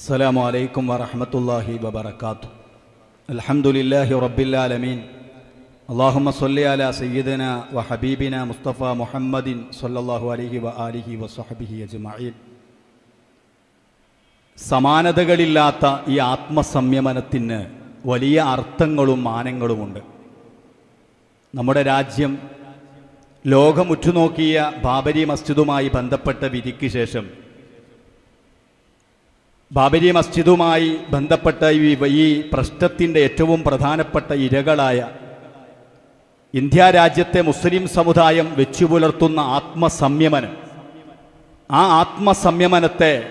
السلام عليكم ورحمة الله وبركاته الحمد لله رب العالمين اللهم صل على سيدنا وحبيبنا مصطفى محمد صلى الله عليه وآله وصحبه أجمعين സമാനതകളില്ലാത്ത ഈ ആത്മസംയമനത്തിന് വലിയ അർത്ഥങ്ങളും മാനങ്ങളുമുണ്ട് നമ്മുടെ രാജ്യം ലോകം ഉറ്റുനോക്കിയ ബാബരി മസ്ജിദുമായി ബന്ധപ്പെട്ട വിധിക്ക് ശേഷം ബാബരി മസ്ജിദുമായി ബന്ധപ്പെട്ട ഈ പ്രശ്നത്തിന്റെ ഏറ്റവും പ്രധാനപ്പെട്ട ഇരകളായ ഇന്ത്യ രാജ്യത്തെ മുസ്ലിം സമുദായം വെച്ചു പുലർത്തുന്ന ആത്മസംയമനം. ആ ആത്മസംയമനത്തെ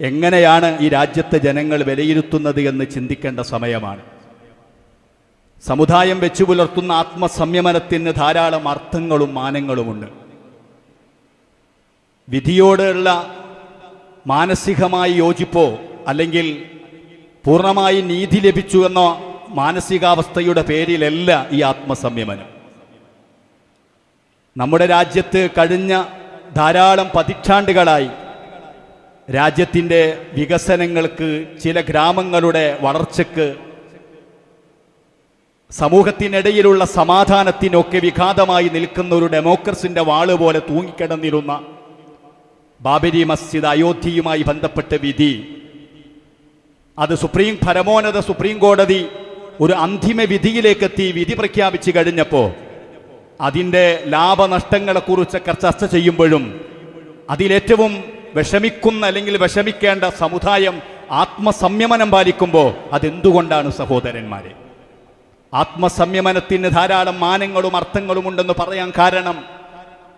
എങ്ങനെയാണ് ഈ രാജ്യത്തെ ജനങ്ങൾ വിലയിരുത്തുന്നത് എന്ന് ചിന്തിക്കേണ്ട സമയമാണ്. സമുദായം വെച്ചു പുലർത്തുന്ന ആത്മസംയമനത്തിന് ധാരാളം അർത്ഥങ്ങളും മാനങ്ങളുമുണ്ട്. വിധിയോടുള്ള മാനസികമായി യോജിപ്പോ അല്ലെങ്കിൽ പൂർണമായി നീതി ലഭിച്ചു എന്ന മാനസികാവസ്ഥയുടെ പേരിലല്ല ഈ ആത്മസംയമനം. നമ്മുടെ രാജ്യത്ത് കഴിഞ്ഞ ധാരാളം പതിറ്റാണ്ടുകളായി രാജ്യത്തിന്റെ വികസനങ്ങൾക്ക് ചില ഗ്രാമങ്ങളുടെ വളർച്ചയ്ക്ക് സമൂഹത്തിനിടയിലുള്ള സമാധാനത്തിനൊക്കെ വിഘാതമായി നിൽക്കുന്ന ഒരു ഡെമോക്രസിന്റെ വാൾ പോലെ തൂങ്ങിക്കിടന്നിരുന്ന ബാബരി മസ്ജിദ് അയോധ്യയുമായി ബന്ധപ്പെട്ട വിധി. അത് സുപ്രീം പരമോന്നത സുപ്രീം കോടതി ഒരു അന്തിമ വിധിയിലേക്കെത്തി വിധി പ്രഖ്യാപിച്ചു കഴിഞ്ഞപ്പോൾ അതിന്റെ ലാഭനഷ്ടങ്ങളെക്കുറിച്ചൊക്കെ ചർച്ച ചെയ്യുമ്പോഴും അതിലേറ്റവും വിഷമിക്കുന്ന അല്ലെങ്കിൽ വിഷമിക്കേണ്ട സമുദായം ആത്മസംയമനം പാലിക്കുമ്പോൾ അതെന്തുകൊണ്ടാണ് സഹോദരന്മാരെ? ആത്മസംയമനത്തിന് ധാരാളം മാനങ്ങളും അർത്ഥങ്ങളും ഉണ്ടെന്ന് പറയാൻ കാരണം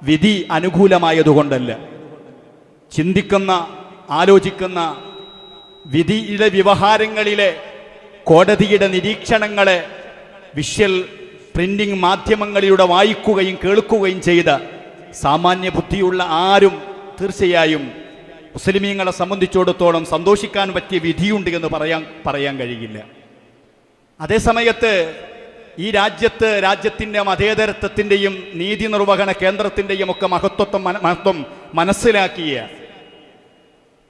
വിധി അനുകൂലമായതുകൊണ്ടല്ല. ചിന്തിക്കുന്ന ആലോചിക്കുന്ന വിധിയുടെ വ്യവഹാരങ്ങളിലെ കോടതിയുടെ നിരീക്ഷണങ്ങളെ വിഷ്വൽ പ്രിന്റിംഗ് മാധ്യമങ്ങളിലൂടെ വായിക്കുകയും കേൾക്കുകയും ചെയ്ത സാമാന്യ ബുദ്ധിയുള്ള ആരും തീർച്ചയായും മുസ്ലിമീങ്ങളെ സംബന്ധിച്ചിടത്തോളം സന്തോഷിക്കാൻ പറ്റിയ വിധിയുണ്ട് എന്ന് പറയാൻ പറയാൻ കഴിയില്ല. അതേസമയത്ത് ഈ രാജ്യത്ത് രാജ്യത്തിന്റെ മതേതരത്വത്തിന്റെയും നീതി നിർവഹണ കേന്ദ്രത്തിന്റെയും ഒക്കെ മഹത്വത്വം മഹത്വം മനസ്സിലാക്കിയ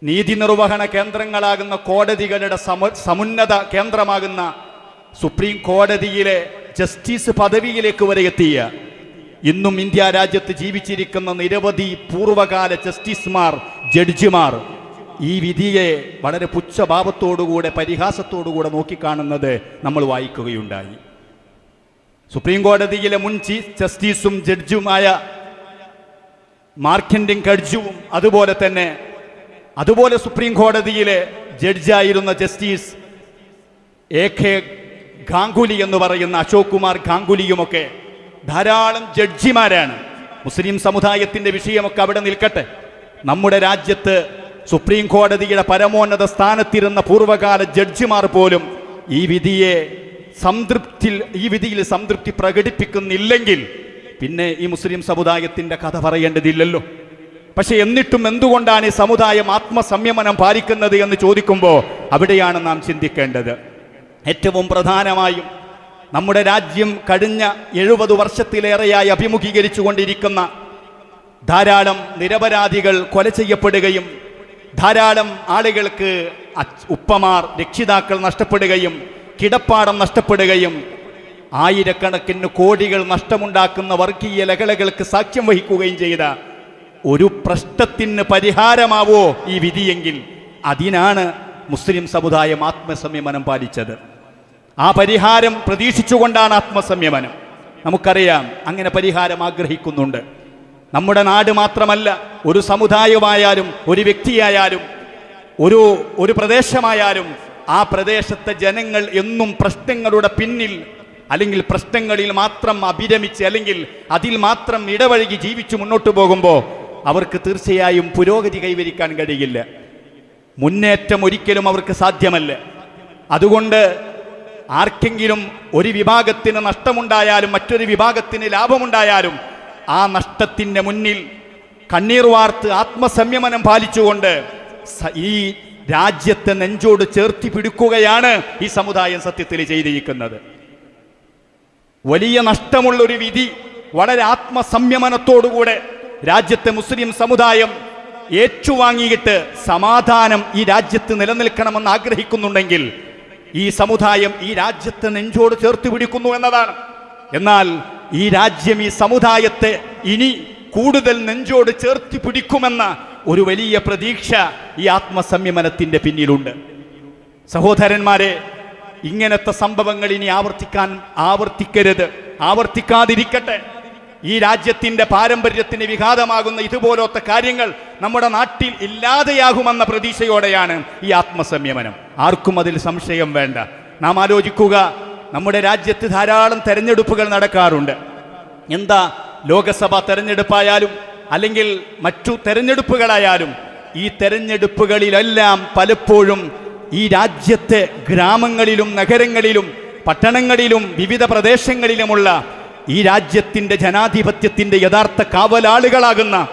നീതി നിർവഹണ കേന്ദ്രങ്ങളാകുന്ന കോടതികളുടെ സമ സമുന്നത കേന്ദ്രമാകുന്ന സുപ്രീം കോടതിയിലെ ജസ്റ്റിസ് പദവിയിലേക്ക് വരെ എത്തിയ ഇന്നും ഇന്ത്യ രാജ്യത്ത് ജീവിച്ചിരിക്കുന്ന നിരവധി പൂർവകാല ജസ്റ്റിസ്മാർ ജഡ്ജിമാർ ഈ വിധിയെ വളരെ പുച്ഛഭാവത്തോടുകൂടെ പരിഹാസത്തോടുകൂടെ നോക്കിക്കാണുന്നത് നമ്മൾ വായിക്കുകയുണ്ടായി. സുപ്രീം കോടതിയിലെ മുൻ ചീഫ് ജസ്റ്റിസും ജഡ്ജുമായ മാർക്കൻഡിങ് കഡ്ജുവും അതുപോലെ തന്നെ അതുപോലെ സുപ്രീം കോടതിയിലെ ജഡ്ജായിരുന്ന ജസ്റ്റിസ് എ കെ ഗാംഗുലി എന്ന് പറയുന്ന അശോക് കുമാർ ഗാംഗുലിയുമൊക്കെ ധാരാളം ജഡ്ജിമാരാണ്. മുസ്ലിം സമുദായത്തിന്റെ വിഷയമൊക്കെ അവിടെ നിൽക്കട്ടെ. നമ്മുടെ രാജ്യത്ത് സുപ്രീം കോടതിയുടെ പരമോന്നത സ്ഥാനത്തിരുന്ന പൂർവകാല ജഡ്ജിമാർ പോലും ഈ വിധിയെ സംതൃപ്തി ഈ വിധിയിൽ സംതൃപ്തി പ്രകടിപ്പിക്കുന്നില്ലെങ്കിൽ പിന്നെ ഈ മുസ്ലിം സമുദായത്തിന്റെ കഥ പറയേണ്ടതില്ലല്ലോ. പക്ഷെ എന്നിട്ടും എന്തുകൊണ്ടാണ് ഈ സമുദായം ആത്മസംയമനം പാലിക്കുന്നത് എന്ന് ചോദിക്കുമ്പോൾ അവിടെയാണ് നാം ചിന്തിക്കേണ്ടത്. ഏറ്റവും പ്രധാനമായും നമ്മുടെ രാജ്യം കഴിഞ്ഞ എഴുപത് വർഷത്തിലേറെയായി അഭിമുഖീകരിച്ചു കൊണ്ടിരിക്കുന്ന ധാരാളം നിരപരാധികൾ കൊല ചെയ്യപ്പെടുകയും ധാരാളം ആളുകൾക്ക് ഉപ്പമാർ രക്ഷിതാക്കൾ നഷ്ടപ്പെടുകയും കിടപ്പാടം നഷ്ടപ്പെടുകയും ആയിരക്കണക്കിന് കോടികൾ നഷ്ടമുണ്ടാക്കുന്ന വർഗീയ ലഹളകൾക്ക് സാക്ഷ്യം വഹിക്കുകയും ചെയ്ത ഒരു പ്രശ്നത്തിന് പരിഹാരമാവോ ഈ വിധിയെങ്കിൽ? അതിനാണ് മുസ്ലിം സമുദായം ആത്മസംയമനം പാലിച്ചത്. ആ പരിഹാരം പ്രതീക്ഷിച്ചുകൊണ്ടാണ് ആത്മസംയമനം. നമുക്കറിയാം അങ്ങനെ പരിഹാരം ആഗ്രഹിക്കുന്നുണ്ട്. നമ്മുടെ നാട് മാത്രമല്ല ഒരു സമുദായമായാലും ഒരു വ്യക്തിയായാലും ഒരു ഒരു പ്രദേശമായാലും ആ പ്രദേശത്തെ ജനങ്ങൾ എന്നും പ്രശ്നങ്ങളുടെ പിന്നിൽ അല്ലെങ്കിൽ പ്രശ്നങ്ങളിൽ മാത്രം അഭിരമിച്ച് അല്ലെങ്കിൽ അതിൽ മാത്രം ഇടവഴുകി ജീവിച്ചു മുന്നോട്ട് പോകുമ്പോൾ അവർക്ക് തീർച്ചയായും പുരോഗതി കൈവരിക്കാൻ കഴിയില്ല. മുന്നേറ്റം ഒരിക്കലും അവർക്ക് സാധ്യമല്ല. അതുകൊണ്ട് ആർക്കെങ്കിലും ഒരു വിഭാഗത്തിന് നഷ്ടമുണ്ടായാലും മറ്റൊരു വിഭാഗത്തിന് ലാഭമുണ്ടായാലും ആ നഷ്ടത്തിന്റെ മുന്നിൽ കണ്ണീർ വാർത്ത് ആത്മസംയമനം പാലിച്ചുകൊണ്ട് ഈ രാജ്യത്തെ നെഞ്ചോട് ചേർത്തി പിടിക്കുകയാണ് ഈ സമുദായം സത്യത്തിൽ ചെയ്തിരിക്കുന്നത്. വലിയ നഷ്ടമുള്ളൊരു വിധി വളരെ ആത്മസംയമനത്തോടുകൂടെ രാജ്യത്തെ മുസ്ലിം സമുദായം ഏറ്റുവാങ്ങിയിട്ട് സമാധാനം ഈ രാജ്യത്ത് നിലനിൽക്കണമെന്ന് ആഗ്രഹിക്കുന്നുണ്ടെങ്കിൽ ഈ സമുദായം ഈ രാജ്യത്തെ നെഞ്ചോട് ചേർത്ത് പിടിക്കുന്നു എന്നതാണ്. എന്നാൽ ഈ രാജ്യം ഈ സമുദായത്തെ ഇനി കൂടുതൽ നെഞ്ചോട് ചേർത്ത് പിടിക്കുമെന്ന ഒരു വലിയ പ്രതീക്ഷ ഈ ആത്മസംയമനത്തിന്റെ പിന്നിലുണ്ട്. സഹോദരന്മാരെ ഇങ്ങനത്തെ സംഭവങ്ങൾ ഇനി ആവർത്തിക്കാൻ ആവർത്തിക്കരുത്. ആവർത്തിക്കാതിരിക്കട്ടെ. ഈ രാജ്യത്തിന്റെ പാരമ്പര്യത്തിന് വിഘാതമാകുന്ന ഇതുപോലത്തെ കാര്യങ്ങൾ നമ്മുടെ നാട്ടിൽ ഇല്ലാതെയാകുമെന്ന പ്രതീക്ഷയോടെയാണ് ഈ ആത്മസംയമനം. ആർക്കും അതിൽ സംശയം വേണ്ട. നാം ആലോചിക്കുക നമ്മുടെ രാജ്യത്ത് ധാരാളം തെരഞ്ഞെടുപ്പുകൾ നടക്കാറുണ്ട്. എന്താ ലോകസഭ തെരഞ്ഞെടുപ്പായാലും അല്ലെങ്കിൽ മറ്റു തെരഞ്ഞെടുപ്പുകളായാലും ഈ തെരഞ്ഞെടുപ്പുകളിലെല്ലാം പലപ്പോഴും ഈ രാജ്യത്തെ ഗ്രാമങ്ങളിലും നഗരങ്ങളിലും പട്ടണങ്ങളിലും വിവിധ പ്രദേശങ്ങളിലുമുള്ള ഈ രാജ്യത്തിന്റെ ജനാധിപത്യത്തിന്റെ യഥാർത്ഥ കാവലാളുകളാകുന്ന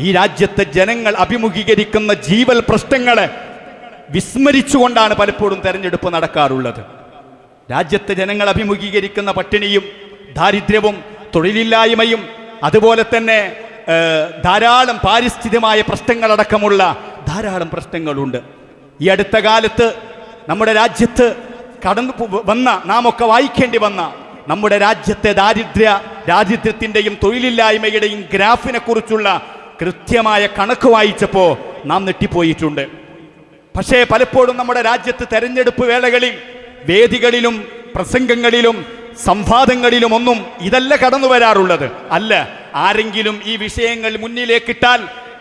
ഈ രാജ്യത്തെ ജനങ്ങൾ അഭിമുഖീകരിക്കുന്ന ജീവൽ പ്രശ്നങ്ങളെ വിസ്മരിച്ചുകൊണ്ടാണ് പലപ്പോഴും തെരഞ്ഞെടുപ്പ് നടക്കാറുള്ളത്. രാജ്യത്തെ ജനങ്ങൾ അഭിമുഖീകരിക്കുന്ന പട്ടിണിയും ദാരിദ്ര്യവും തൊഴിലില്ലായ്മയും അതുപോലെ തന്നെ ധാരാളം പാരിസ്ഥിതികമായ പ്രശ്നങ്ങളടക്കമുള്ള ധാരാളം പ്രശ്നങ്ങളുണ്ട്. ഈ അടുത്ത കാലത്ത് നമ്മുടെ രാജ്യത്ത് കടന്നു വന്ന നാം ഒക്കെ വായിക്കേണ്ടി വന്ന നമ്മുടെ രാജ്യത്തെ ദാരിദ്ര്യ രാജ്യത്തിന്റെയും തൊഴിലില്ലായ്മയുടെയും ഗ്രാഫിനെ കുറിച്ചുള്ള കൃത്യമായ കണക്ക് വായിച്ചപ്പോൾ നാം നെട്ടിപ്പോയിട്ടുണ്ട് പക്ഷേ പലപ്പോഴും നമ്മുടെ രാജ്യത്ത് തെരഞ്ഞെടുപ്പ് വേളകളിൽ വേദികളിലും പ്രസംഗങ്ങളിലും സംവാദങ്ങളിലും ഒന്നും ഇതല്ല കടന്നു വരാറുള്ളത്. അല്ല ആരെങ്കിലും ഈ വിഷയങ്ങൾ മുന്നിലേക്കിട്ടാൽ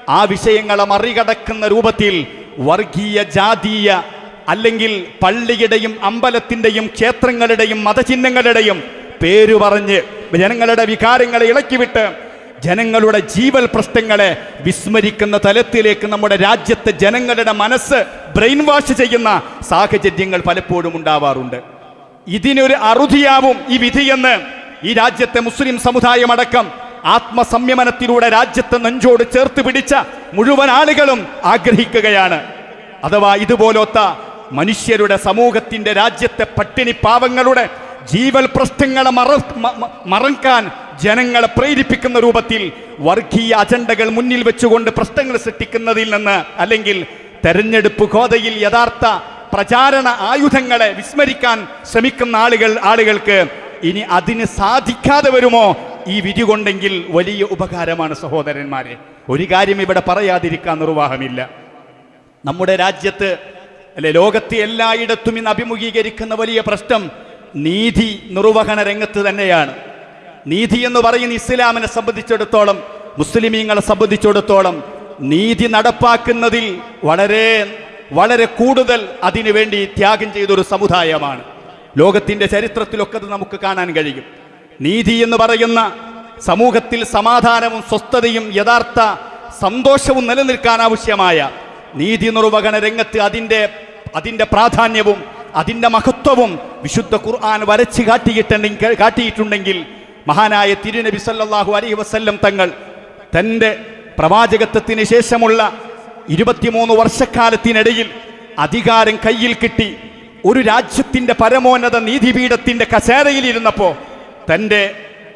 ആ വിഷയങ്ങളെ മറികടക്കുന്ന രൂപത്തിൽ വർഗീയ ജാതീയ അല്ലെങ്കിൽ പള്ളിയുടെയും അമ്പലത്തിന്റെയും ക്ഷേത്രങ്ങളുടെയും മതചിഹ്നങ്ങളുടെയും പേര് പറഞ്ഞ് ജനങ്ങളുടെ വികാരങ്ങളെ ഇളക്കിവിട്ട് ജനങ്ങളുടെ ജീവൽ പ്രശ്നങ്ങളെ വിസ്മരിക്കുന്ന തലത്തിലേക്ക് നമ്മുടെ രാജ്യത്തെ ജനങ്ങളുടെ മനസ്സ് ബ്രെയിൻ വാഷ് ചെയ്യുന്ന സാഹചര്യങ്ങൾ പലപ്പോഴും ഉണ്ടാവാറുണ്ട്. ഇതിനൊരു അറുതിയാവും ഈ വിധിയെന്ന് ഈ രാജ്യത്തെ മുസ്ലിം സമുദായമടക്കം ആത്മസംയമനത്തിലൂടെ രാജ്യത്തെ നെഞ്ചോട് ചേർത്ത് പിടിച്ച മുഴുവൻ ആളുകളും ആഗ്രഹിക്കുകയാണ്. അഥവാ ഇതുപോലൊത്ത മനുഷ്യരുടെ സമൂഹത്തിന്റെ രാജ്യത്തെ പട്ടിണി പാവങ്ങളുടെ ജീവൽ പ്രശ്നങ്ങളെ മറ മറക്കാൻ ജനങ്ങളെ പ്രേരിപ്പിക്കുന്ന രൂപത്തിൽ വർഗീയ അജണ്ടകൾ മുന്നിൽ വെച്ചുകൊണ്ട് പ്രശ്നങ്ങൾ സൃഷ്ടിക്കുന്നതിൽ നിന്ന് അല്ലെങ്കിൽ തെരഞ്ഞെടുപ്പ് ഗോതയിൽ യഥാർത്ഥ പ്രചാരണ ആയുധങ്ങളെ വിസ്മരിക്കാൻ ശ്രമിക്കുന്ന ആളുകൾ ആളുകൾക്ക് ഇനി അതിന് സാധിക്കാതെ വരുമോ? ഈ വിധി കൊണ്ടെങ്കിൽ വലിയ ഉപകാരമാണ് സഹോദരന്മാരെ. ഒരു കാര്യം ഇവിടെ പറയാതിരിക്കാൻ നിർവാഹമില്ല. നമ്മുടെ രാജ്യത്ത് അല്ലെ ലോകത്തെ എല്ലായിടത്തും ഇന്ന് അഭിമുഖീകരിക്കുന്ന വലിയ പ്രശ്നം നീതി നിർവഹണ രംഗത്ത് തന്നെയാണ്. നീതി എന്ന് പറയുന്ന ഇസ്ലാമിനെ സംബന്ധിച്ചിടത്തോളം മുസ്ലിമീങ്ങളെ സംബന്ധിച്ചിടത്തോളം നീതി നടപ്പാക്കുന്നതിൽ വളരെ വളരെ കൂടുതൽ അതിനുവേണ്ടി ത്യാഗം ചെയ്തൊരു സമുദായമാണ്. ലോകത്തിന്റെ ചരിത്രത്തിലൊക്കെ അത് നമുക്ക് കാണാൻ കഴിയും. നീതി എന്ന് പറയുന്ന സമൂഹത്തിൽ സമാധാനവും സ്വസ്ഥതയും യഥാർത്ഥ സന്തോഷവും നിലനിൽക്കാൻ ആവശ്യമായ നീതി നിർവഹണ രംഗത്ത് അതിന്റെ അതിന്റെ പ്രാധാന്യവും അതിന്റെ മഹത്വവും വിശുദ്ധ ഖുർആൻ വരച്ച് കാട്ടിയിട്ടുണ്ടെങ്കിൽ കാട്ടിയിട്ടുണ്ടെങ്കിൽ മഹാനായ തിരുനബി സല്ലാഹു അലൈഹി വസല്ലം തങ്ങൾ തന്റെ പ്രവാചകത്വത്തിന് ശേഷമുള്ള ഇരുപത്തിമൂന്ന് വർഷക്കാലത്തിനിടയിൽ അധികാരം കയ്യിൽ കിട്ടി ഒരു രാജ്യത്തിന്റെ പരമോന്നത നീതിപീഠത്തിന്റെ കസേരയിലിരുന്നപ്പോൾ തന്റെ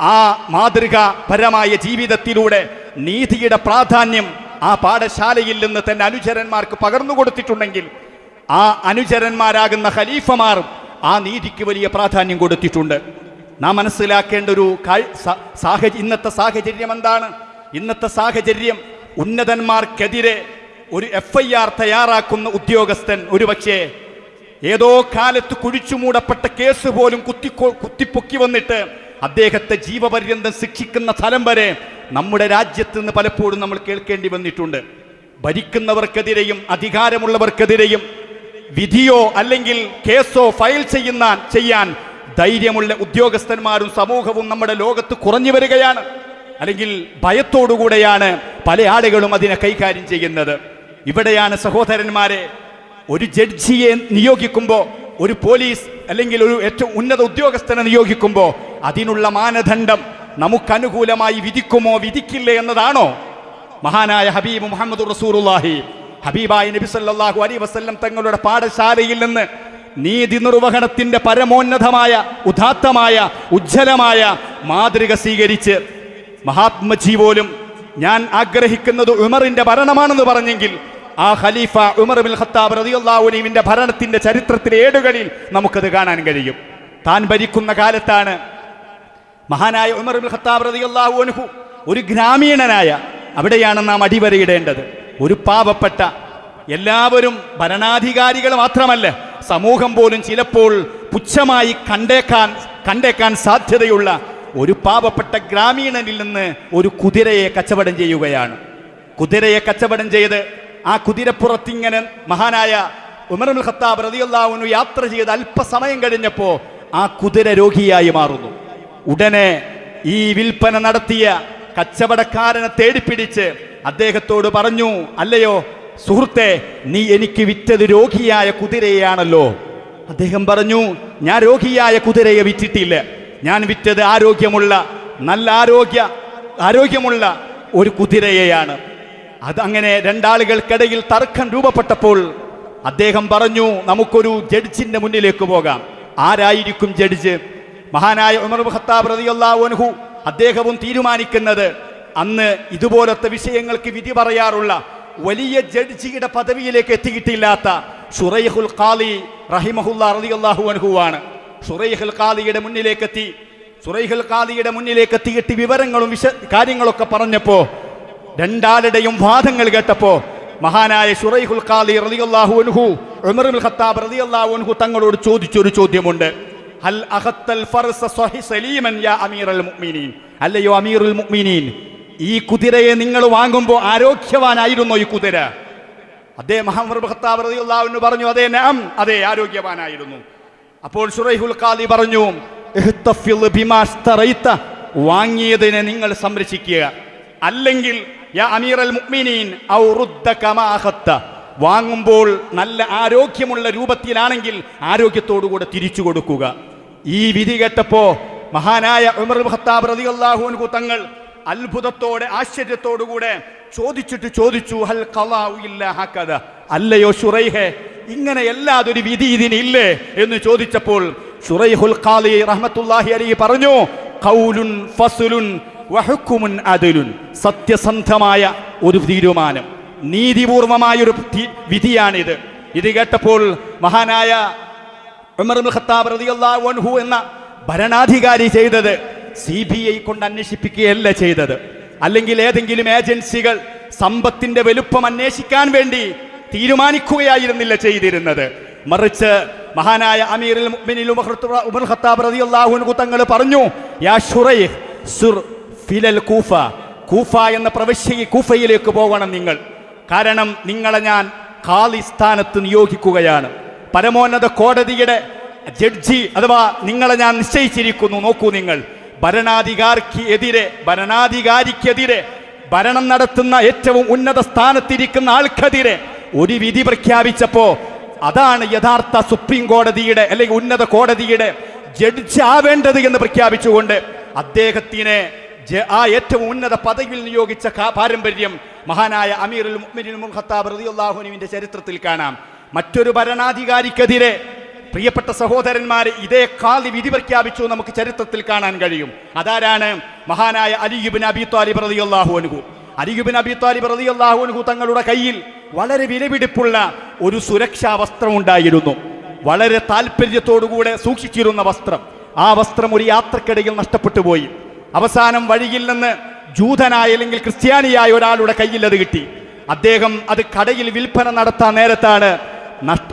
ആ മാതൃകാപരമായ ജീവിതത്തിലൂടെ നീതിയുടെ പ്രാധാന്യം ആ പാഠശാലയിൽ നിന്ന് തന്റെ അനുചരന്മാർക്ക് പകർന്നു കൊടുത്തിട്ടുണ്ടെങ്കിൽ ആ അനുചരന്മാരാകുന്ന ഖലീഫമാർ ആ നീതിക്ക് വലിയ പ്രാധാന്യം കൊടുത്തിട്ടുണ്ട്. നാം മനസ്സിലാക്കേണ്ട ഒരു സാഹചര്യം ഇന്നത്തെ സാഹചര്യം എന്താണ്? ഇന്നത്തെ സാഹചര്യം ഉന്നതന്മാർക്കെതിരെ ഒരു എഫ് ഐ ആർ തയ്യാറാക്കുന്ന ഉദ്യോഗസ്ഥൻ ഒരുപക്ഷേ ഏതോ കാലത്ത് കുഴിച്ചു മൂടപ്പെട്ട കേസ് പോലും കുത്തി കുത്തിപ്പൊക്കി വന്നിട്ട് അദ്ദേഹത്തെ ജീവപര്യന്തം ശിക്ഷിക്കുന്ന സ്ഥലം വരെ നമ്മുടെ രാജ്യത്ത് നിന്ന് പലപ്പോഴും നമ്മൾ കേൾക്കേണ്ടി വന്നിട്ടുണ്ട്. ഭരിക്കുന്നവർക്കെതിരെയും അധികാരമുള്ളവർക്കെതിരെയും വിധിയോ അല്ലെങ്കിൽ കേസോ ഫയൽ ചെയ്യുന്ന ചെയ്യാൻ ധൈര്യമുള്ള ഉദ്യോഗസ്ഥന്മാരും സമൂഹവും നമ്മുടെ ലോകത്ത് കുറഞ്ഞു വരികയാണ്. അല്ലെങ്കിൽ ഭയത്തോടുകൂടെയാണ് പല ആളുകളും അതിനെ കൈകാര്യം ചെയ്യുന്നത്. ഇവിടെയാണ് സഹോദരന്മാരെ ഒരു ജഡ്ജിയെ നിയോഗിക്കുമ്പോൾ ഒരു പോലീസ് അല്ലെങ്കിൽ ഒരു ഏറ്റവും ഉന്നത ഉദ്യോഗസ്ഥനെ നിയോഗിക്കുമ്പോൾ അതിനുള്ള മാനദണ്ഡം നമുക്കനുകൂലമായി വിധിക്കുമോ വിധിക്കില്ലേ എന്നതാണോ? മഹാനായ ഹബീബ് മുഹമ്മദ് റസൂറുല്ലാഹി ഹബീബായ നബി സല്ലല്ലാഹു അലൈഹി വസല്ലം തങ്ങളുടെ പാഠശാലയിൽ നിന്ന് നീതി നിർവഹണത്തിന്റെ പരമോന്നതമായ ഉദാത്തമായ ഉജ്ജ്വലമായ മാതൃക സ്വീകരിച്ച് മഹാത്മജി പോലും ഞാൻ ആഗ്രഹിക്കുന്നത് ഉമറിന്റെ ഭരണമാണെന്ന് പറഞ്ഞെങ്കിൽ ആ ഖലീഫ ഉമർ ബിൻ ഖത്താബ് റളിയല്ലാഹുവിന്റെ ഭരണത്തിന്റെ ചരിത്രത്തിലെ ഏടുകളിൽ നമുക്കത് കാണാൻ കഴിയും. താൻ ഭരിക്കുന്ന കാലത്താണ് മഹാനായ ഉമർ ബിൻ ഖത്താബ് റളിയല്ലാഹു അൻഹു ഒരു ഗ്രാമീണനായ അവിടെയാണ് നാം അടിവരയിടേണ്ടത്. ഒരു പാവപ്പെട്ട എല്ലാവരും ഭരണാധികാരികൾ മാത്രമല്ല സമൂഹം പോലും ചിലപ്പോൾ പുച്ഛമായി കണ്ടേക്കാൻ കണ്ടേക്കാൻ സാധ്യതയുള്ള ഒരു പാവപ്പെട്ട ഗ്രാമീണനിൽ നിന്ന് ഒരു കുതിരയെ കച്ചവടം ചെയ്യുകയാണ്. കുതിരയെ കച്ചവടം ചെയ്ത് ആ കുതിരപ്പുറത്തിങ്ങനെ മഹാനായ ഉമർ ഖത്താബ് റതിയുള്ളാവുന്നു യാത്ര ചെയ്ത് അല്പസമയം കഴിഞ്ഞപ്പോൾ ആ കുതിര രോഗിയായി മാറുന്നു. ഉടനെ ഈ വിൽപ്പന നടത്തിയ കച്ചവടക്കാരനെ തേടിപ്പിടിച്ച് അദ്ദേഹത്തോട് പറഞ്ഞു അല്ലയോ സുഹൃത്തെ നീ എനിക്ക് വിറ്റത് രോഗിയായ കുതിരയാണല്ലോ അദ്ദേഹം പറഞ്ഞു ഞാൻ രോഗിയായ കുതിരയെ വിറ്റിട്ടില്ല. ഞാൻ വിറ്റത് ആരോഗ്യമുള്ള നല്ല ആരോഗ്യ ആരോഗ്യമുള്ള ഒരു കുതിരയെയാണ്. അതങ്ങനെ രണ്ടാളുകൾക്കിടയിൽ തർക്കം രൂപപ്പെട്ടപ്പോൾ അദ്ദേഹം പറഞ്ഞു നമുക്കൊരു ജഡ്ജിന്റെ മുന്നിലേക്ക് പോകാം. ആരായിരിക്കും ജഡ്ജ്? മഹാനായ ഉമർ ഖത്താബ് അദ്ദേഹവും തീരുമാനിക്കുന്നത് അന്ന് ഇതുപോലത്തെ വിഷയങ്ങൾക്ക് വിധി പറയാറുള്ള വലിയ ജഡ്ജിയുടെ പദവിയിലേക്ക് എത്തിയിട്ടില്ലാത്ത ഷുറൈഹുൽ ഖാലി റഹിമഹുല്ല റളിയല്ലാഹു അൻഹുവാണ്. ഷുറൈഹുൽ ഖാലിയുടെ മുന്നിലേക്ക് എത്തി ഷുറൈഹുൽ ഖാലിയുടെ മുന്നിലേക്ക് എത്തിയിട്ട് വിവരങ്ങളും വിശ കാര്യങ്ങളൊക്കെ പറഞ്ഞപ്പോ രണ്ടാളുടെയും വാദങ്ങൾ കേട്ടപ്പോ മഹാനായ ഷുറൈഹുൽ ഖാലി റളിയല്ലാഹു അൻഹു ഉമർ ഇബ്നു ഖത്താബ് റളിയല്ലാഹു അൻഹു തങ്ങളോട് ചോദിച്ചൊരു ചോദ്യമുണ്ട്. ഹൽ അഖത്തൽ ഫർസ സ്വഹി സലീമൻ യാ അമീറൽ മുഅ്മിനീൻ? അല്ലയോ അമീറുൽ മുഅ്മിനീൻ ഈ കുതിരയെ നിങ്ങൾ വാങ്ങുമ്പോൾ ആരോഗ്യവാനായിരുന്നോ ഈ കുതിര? അദ്ദേഹം മുഹമ്മദ് ഖത്താബ് റളിയല്ലാഹു അൻഹു പറഞ്ഞു അതേ നാം അതേ ആരോഗ്യവാനായിരുന്നു. അപ്പോൾ ഷുറൈഹുൽ ഖാലി പറഞ്ഞു ബിമാ വാങ്ങിയതിനെ നിങ്ങൾ സംരക്ഷിക്കുക. അല്ലെങ്കിൽ വാങ്ങുമ്പോൾ നല്ല ആരോഗ്യമുള്ള രൂപത്തിലാണെങ്കിൽ ആരോഗ്യത്തോടുകൂടെ തിരിച്ചു കൊടുക്കുക. ഈ വിധി കേട്ടപ്പോ മഹാനായ ഉമർ ഖത്താബ് റളിയല്ലാഹു അൻഹു തങ്ങൾ അത്ഭുതത്തോടെ ആശ്ചര്യത്തോടുകൂടെ ചോദിച്ചിട്ട് ചോദിച്ചു ഹൽ ഹക്കദ അല്ലയോ ഷുറൈഹെ ഇങ്ങനെ അല്ലാതൊരു വിധി ഇതിനില്ലേ എന്ന് ചോദിച്ചപ്പോൾ ഷുറൈഹുൽ ഖാലി റഹ്മത്തുള്ളാഹി അലൈഹി പറഞ്ഞു ഫസ്ലുൻ വഹുക്കുമുൻ അതിലുൻ. സത്യസന്ധമായ ഒരു തീരുമാനം. നീതിപൂർവമായൊരു ഒരു വിധിയാണിത്. ഇത് കേട്ടപ്പോൾ മഹാനായ ഉമർ ഖത്താബ് എന്ന ഭരണാധികാരി ചെയ്തത് സി ബി ഐ കൊണ്ട് അന്വേഷിപ്പിക്കുകയല്ല ചെയ്തത്. അല്ലെങ്കിൽ ഏതെങ്കിലും ഏജൻസികൾ സമ്പത്തിന്റെ വലുപ്പം അന്വേഷിക്കാൻ വേണ്ടി തീരുമാനിക്കുകയായിരുന്നില്ല ചെയ്തിരുന്നത്. മറിച്ച് മഹാനായ ഉമർ ഖത്താബ് തങ്ങൾ പറഞ്ഞു യാ ഫിലൽ കൂഫ. കൂഫ എന്ന പ്രവശ്യ കൂഫയിലേക്ക് പോകണം നിങ്ങൾ. കാരണം നിങ്ങളെ ഞാൻ ഖാലി സ്ഥാനത്ത് നിയോഗിക്കുകയാണ്. പരമോന്നത കോടതിയുടെ ജഡ്ജി അഥവാ നിങ്ങളെ ഞാൻ നിശ്ചയിച്ചിരിക്കുന്നു. നോക്കൂ നിങ്ങൾ. ഭരണാധികാരിക്ക് എതിരെ ഭരണാധികാരിക്കെതിരെ ഭരണം നടത്തുന്ന ഏറ്റവും ഉന്നത സ്ഥാനത്തിരിക്കുന്ന ആൾക്കെതിരെ ഒരു വിധി പ്രഖ്യാപിച്ചപ്പോ അതാണ് യഥാർത്ഥ സുപ്രീം കോടതിയുടെ അല്ലെങ്കിൽ ഉന്നത കോടതിയുടെ ജഡ്ജി ആവേണ്ടത് എന്ന് പ്രഖ്യാപിച്ചുകൊണ്ട് അദ്ദേഹത്തിനെ ആ ഏറ്റവും ഉന്നത പദവിയിൽ നിയോഗിച്ച പാരമ്പര്യം മഹാനായ അമീറുൽ ഉമർ ഖത്താബ് റളിയല്ലാഹു അൻഹുവിന്റെ ചരിത്രത്തിൽ കാണാം. മറ്റൊരു ഭരണാധികാരിക്കെതിരെ പ്രിയപ്പെട്ട സഹോദരന്മാരെ ഇതേ കാലി വിധി പ്രഖ്യാപിച്ചു നമുക്ക് ചരിത്രത്തിൽ കാണാൻ കഴിയും. അതാരാണ്? മഹാനായ അലിയുബിൻ അബി താലിബ് റളിയല്ലാഹു അൻഹു. അലിയുബിൻ അബി താലിബ് റളിയല്ലാഹു അൻഹു തങ്ങളുടെ കയ്യിൽ വളരെ വിലപിടിപ്പുള്ള ഒരു സുരക്ഷാ വസ്ത്രം ഉണ്ടായിരുന്നു. വളരെ താല്പര്യത്തോടുകൂടെ സൂക്ഷിച്ചിരുന്ന വസ്ത്രം. ആ വസ്ത്രം ഒരു യാത്രക്കിടയിൽ നഷ്ടപ്പെട്ടു പോയി. അവസാനം വഴിയിൽ നിന്ന് ജൂതനായ അല്ലെങ്കിൽ ക്രിസ്ത്യാനിയായ ഒരാളുടെ കയ്യിൽ അത് കിട്ടി. അദ്ദേഹം അത് കടയിൽ വിൽപ്പന നടത്താൻ നേരത്താണ്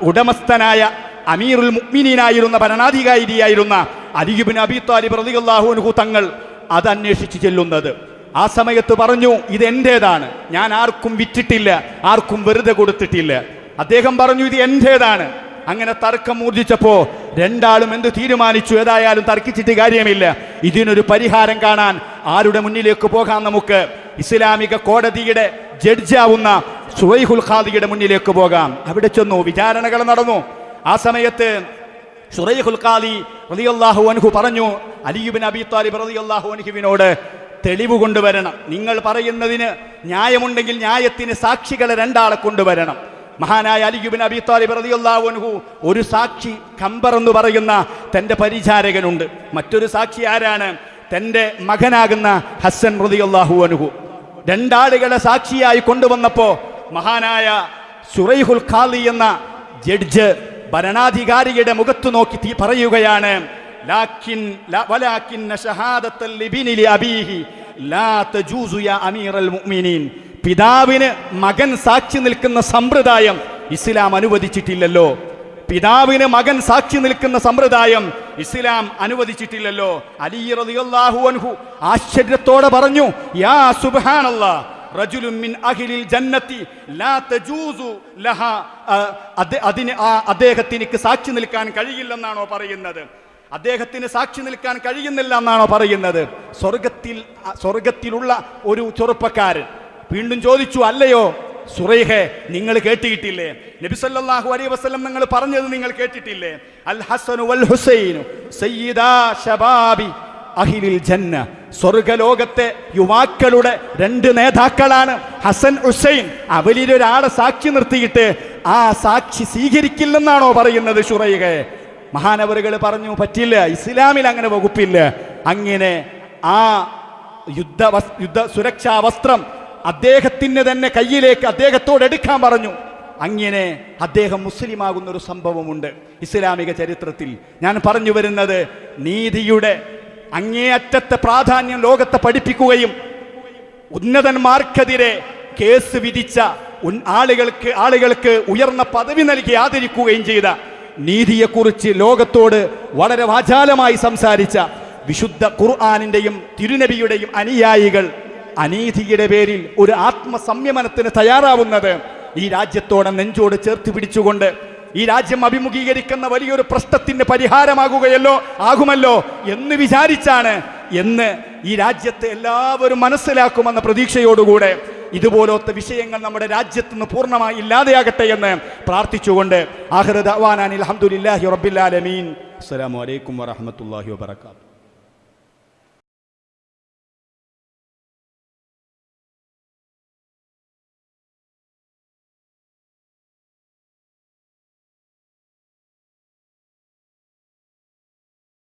ഉടമസ്ഥനായ അമീറുൽ മുക്മിനീനായിരുന്ന ഭരണാധികാരിയായിരുന്ന അലിയുബിൻ അബി താലിബ് അൻഹു തങ്ങൾ അത് അന്വേഷിച്ച് ചെല്ലുന്നത്. ആ സമയത്ത് പറഞ്ഞു ഇത് എന്റേതാണ്. ഞാൻ ആർക്കും വിറ്റിട്ടില്ല ആർക്കും വെറുതെ കൊടുത്തിട്ടില്ല. അദ്ദേഹം പറഞ്ഞു ഇത് എന്റേതാണ്. അങ്ങനെ തർക്കം ഊർജിച്ചപ്പോ രണ്ടാളും എന്ത് തീരുമാനിച്ചു? ഏതായാലും തർക്കിച്ചിട്ട് കാര്യമില്ല. ഇതിനൊരു പരിഹാരം കാണാൻ ആരുടെ മുന്നിലേക്ക് പോകാൻ നമുക്ക്? ഇസ്ലാമിക കോടതിയുടെ ജഡ്ജാവുന്ന സുവൈഹുൽ ഖാദിയുടെ മുന്നിലേക്ക് പോകാം. അവിടെ ചെന്നു വിചാരണകൾ നടന്നു. ആ സമയത്ത് സുറൈഹുൽ ഖാദി റളിയല്ലാഹു അൻഹു പറഞ്ഞു അലിയുബിൻ അബി താലിബ് റളിയല്ലാഹു അൻഹുവിനോട് തെളിവ് കൊണ്ടുവരണം. നിങ്ങൾ പറയുന്നതിന് ന്യായമുണ്ടെങ്കിൽ ന്യായത്തിന് സാക്ഷികളെ രണ്ടാളെ കൊണ്ടുവരണം. മഹാനായ അലിയുബിൻ അബി താലിബ് അൻഹു ഒരു സാക്ഷി കമ്പർ എന്ന് പറയുന്ന തന്റെ പരിചാരകനുണ്ട്. മറ്റൊരു സാക്ഷി ആരാണ്? തന്റെ മകനാകുന്ന ഹസൻ റളിയല്ലാഹു അൻഹു. രണ്ടാളുകളെ സാക്ഷിയായി കൊണ്ടുവന്നപ്പോൾ മഹാനായ സുറൈഹുൽ ഖാലി എന്ന ജഡ്ജ് ഭരണാധികാരിയുടെ മുഖത്തു നോക്കി തീ പറയുകയാണ് ലാക്കിൻ ല- തജൂസു യാ മുഅ്മിനീൻ. പിതാവിന് മകൻ സാക്ഷി നിൽക്കുന്ന സമ്പ്രദായം ഇസ്ലാം അനുവദിച്ചിട്ടില്ലല്ലോ. പിതാവിന് മകൻ സാക്ഷി നിൽക്കുന്ന സമ്പ്രദായം ഇസ്ലാം അനുവദിച്ചിട്ടില്ലല്ലോ. അലി റളിയല്ലാഹു അൻഹു ആശ്ചര്യത്തോടെ പറഞ്ഞു യാ സുബ്ഹാനല്ലാ റജുലുൻ മിൻ ജന്നത്തി ലാ ആ, സാക്ഷി നിൽക്കാൻ കഴിയില്ലെന്നാണോ പറയുന്നത്? അദ്ദേഹത്തിന് സാക്ഷി നിൽക്കാൻ കഴിയുന്നില്ല എന്നാണോ പറയുന്നത്? സ്വർഗത്തിൽ സ്വർഗത്തിലുള്ള ഒരു ചെറുപ്പക്കാരൻ വീണ്ടും ചോദിച്ചു അല്ലയോ സുറൈഹെ നിങ്ങൾ കേട്ടിട്ടില്ലേ? നബിസല്ലാഹു അലൈ വസ്ലം നിങ്ങൾ പറഞ്ഞത് നിങ്ങൾ കേട്ടിട്ടില്ലേ? അൽ ഹസനു വൽ ഹുസൈനു സയ്യിദാ ഷബാബി അഹിലിൽ ജന്ന. സ്വർഗലോകത്തെ യുവാക്കളുടെ രണ്ട് നേതാക്കളാണ് ഹസൻ ഹുസൈൻ. അവരിലൊരാളെ സാക്ഷി നിർത്തിയിട്ട് ആ സാക്ഷി സ്വീകരിക്കില്ലെന്നാണോ പറയുന്നത് ഷുറൈഹെ മഹാനവറുകൾ പറഞ്ഞു പറ്റില്ല ഇസ്ലാമിൽ അങ്ങനെ വകുപ്പില്ല. അങ്ങനെ ആ യുദ്ധ യുദ്ധ സുരക്ഷാ വസ്ത്രം അദ്ദേഹത്തിന് തന്നെ കയ്യിലേക്ക് അദ്ദേഹത്തോട് എടുക്കാൻ പറഞ്ഞു. അങ്ങനെ അദ്ദേഹം മുസ്ലിമാകുന്ന ഒരു സംഭവമുണ്ട് ഇസ്ലാമിക ചരിത്രത്തിൽ. ഞാൻ പറഞ്ഞു വരുന്നത് നീതിയുടെ അങ്ങേയറ്റത്തെ പ്രാധാന്യം ലോകത്തെ പഠിപ്പിക്കുകയും ഉന്നതന്മാർക്കെതിരെ കേസ് വിധിച്ച ആളുകൾക്ക് ആളുകൾക്ക് ഉയർന്ന പദവി നൽകി ആദരിക്കുകയും ചെയ്ത നീതിയെക്കുറിച്ച് ലോകത്തോട് വളരെ വാചാലമായി സംസാരിച്ച വിശുദ്ധ ഖുർആാനിന്റെയും തിരുനബിയുടെയും അനുയായികൾ അനീതിയുടെ പേരിൽ ഒരു ആത്മസംയമനത്തിന് തയ്യാറാവുന്നത് ഈ രാജ്യത്തോടെ നെഞ്ചോട് ചേർത്ത് പിടിച്ചുകൊണ്ട് ഈ രാജ്യം അഭിമുഖീകരിക്കുന്ന വലിയൊരു പ്രശ്നത്തിന് പരിഹാരമാകുകയല്ലോ ആകുമല്ലോ എന്ന് വിചാരിച്ചാണ് എന്ന് ഈ രാജ്യത്തെ എല്ലാവരും മനസ്സിലാക്കുമെന്ന പ്രതീക്ഷയോടുകൂടെ ഇതുപോലത്തെ വിഷയങ്ങൾ നമ്മുടെ രാജ്യത്ത് നിന്ന് പൂർണമായി ഇല്ലാതെയാകട്ടെ എന്ന് പ്രാർത്ഥിച്ചുകൊണ്ട് ആഹ്റദ് അവാനാൻ അലഹമുല്ലാഹി റബ്ബില്ലാലമീൻ അസ്സാം വലൈക്കും വാഹമത്തല്ലാഹി വബർക്കാത്തു